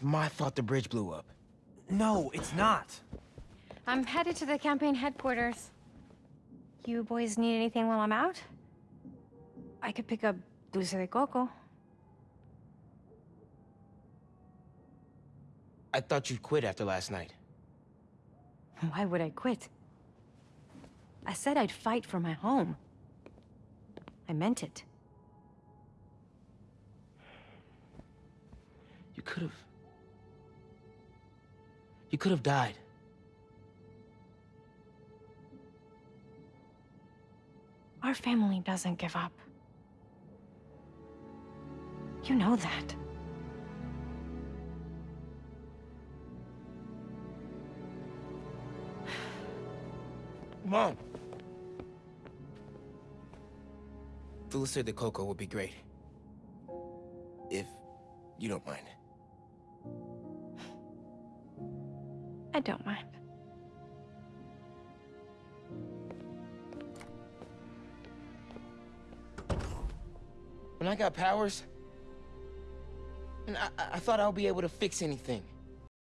It's my fault the bridge blew up. No, it's not. I'm headed to the campaign headquarters. You boys need anything while I'm out? I could pick up Dulce de Coco. I thought you'd quit after last night. Why would I quit? I said I'd fight for my home. I meant it. You could have... You could have died. Our family doesn't give up. You know that. Mom! Dulce de Coco would be great. If you don't mind. I don't mind. When I got powers, I, I thought I'll be able to fix anything.